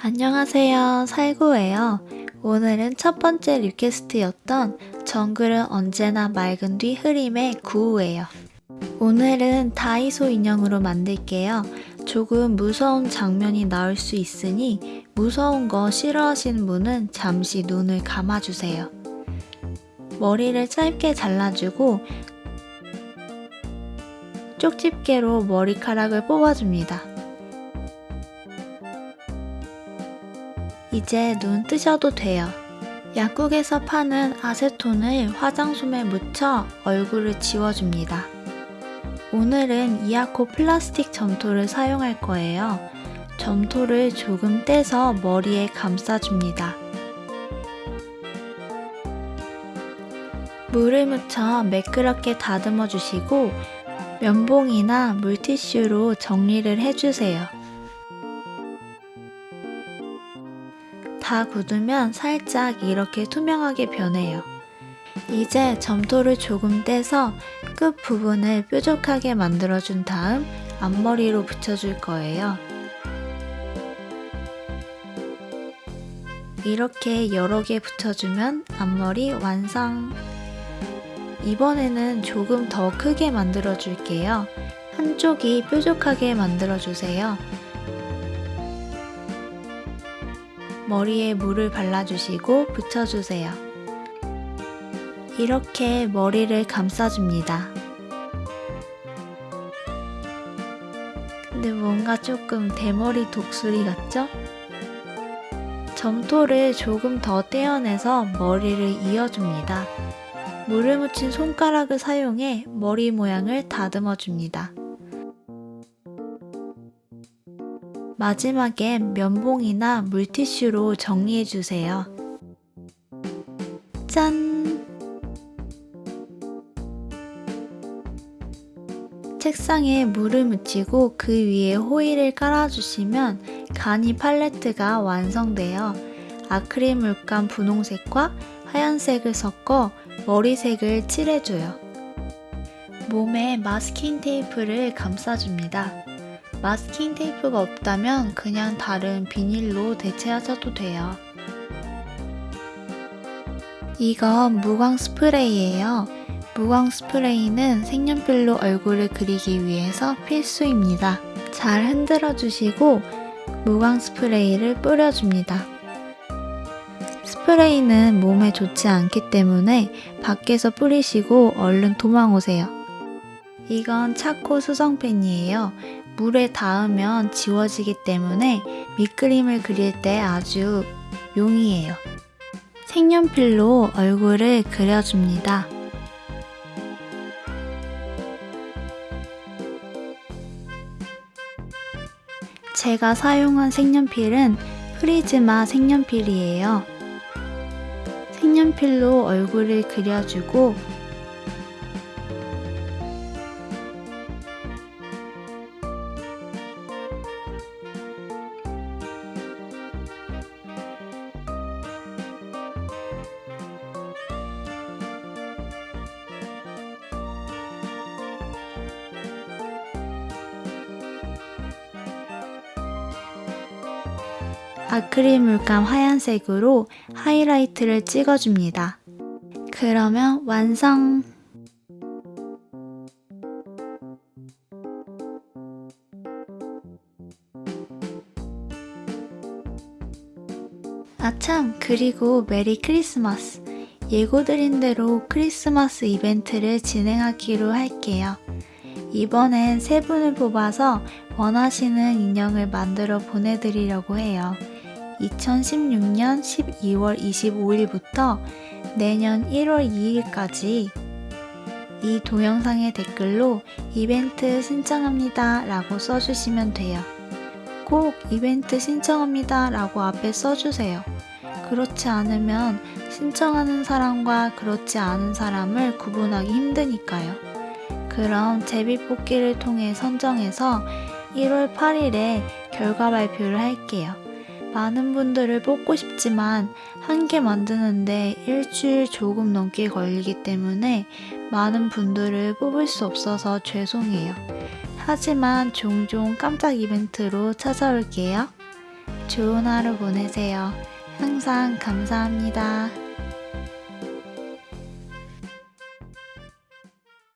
안녕하세요. 살구예요. 오늘은 첫 번째 request였던 정글은 언제나 맑은 뒤 흐림의 구우예요. 오늘은 다이소 인형으로 만들게요. 조금 무서운 장면이 나올 수 있으니 무서운 거 싫어하시는 분은 잠시 눈을 감아주세요. 머리를 짧게 잘라주고 쪽집게로 머리카락을 뽑아줍니다. 이제 눈 뜨셔도 돼요. 약국에서 파는 아세톤을 화장솜에 묻혀 얼굴을 지워줍니다. 오늘은 이아코 플라스틱 점토를 사용할 거예요. 점토를 조금 떼서 머리에 감싸줍니다. 물을 묻혀 매끄럽게 다듬어 주시고 면봉이나 물티슈로 정리를 해주세요. 다 굳으면 살짝 이렇게 투명하게 변해요. 이제 점토를 조금 떼서 끝 부분을 뾰족하게 만들어준 다음 앞머리로 붙여줄 거예요. 이렇게 여러 개 붙여주면 앞머리 완성! 이번에는 조금 더 크게 만들어 줄게요. 한쪽이 뾰족하게 만들어 주세요. 머리에 물을 발라주시고 붙여주세요. 이렇게 머리를 감싸줍니다. 근데 뭔가 조금 대머리 독수리 같죠? 점토를 조금 더 떼어내서 머리를 이어줍니다. 물을 묻힌 손가락을 사용해 머리 모양을 다듬어 줍니다. 마지막엔 면봉이나 물티슈로 정리해주세요. 짠! 책상에 물을 묻히고 그 위에 호일을 깔아주시면 가니 팔레트가 완성되어 아크릴 물감 분홍색과 하얀색을 섞어 머리색을 칠해줘요. 몸에 마스킹 테이프를 감싸줍니다. 마스킹 테이프가 없다면 그냥 다른 비닐로 대체하셔도 돼요. 이건 무광 스프레이예요. 무광 스프레이는 색연필로 얼굴을 그리기 위해서 필수입니다. 잘 흔들어 주시고 무광 스프레이를 뿌려줍니다. 스프레이는 몸에 좋지 않기 때문에 밖에서 뿌리시고 얼른 도망오세요. 이건 차코 수성펜이에요. 물에 닿으면 지워지기 때문에 밑그림을 그릴 때 아주 용이해요. 색연필로 얼굴을 그려줍니다. 제가 사용한 색연필은 프리즈마 색연필이에요. 색연필로 얼굴을 그려주고 아크릴 물감 하얀색으로 하이라이트를 찍어줍니다. 그러면 완성! 아참 그리고 메리 크리스마스! 예고드린 대로 크리스마스 이벤트를 진행하기로 할게요. 이번엔 세 분을 뽑아서 원하시는 인형을 만들어 보내드리려고 해요. 2016년 12월 25일부터 내년 1월 2일까지 이 동영상의 댓글로 이벤트 신청합니다 라고 써주시면 돼요. 꼭 이벤트 신청합니다 라고 앞에 써주세요. 그렇지 않으면 신청하는 사람과 그렇지 않은 사람을 구분하기 힘드니까요. 그럼 제비뽑기를 통해 선정해서 1월 8일에 결과 발표를 할게요. 많은 분들을 뽑고 싶지만 한 개 만드는데 일주일 조금 넘게 걸리기 때문에 많은 분들을 뽑을 수 없어서 죄송해요. 하지만 종종 깜짝 이벤트로 찾아올게요. 좋은 하루 보내세요. 항상 감사합니다.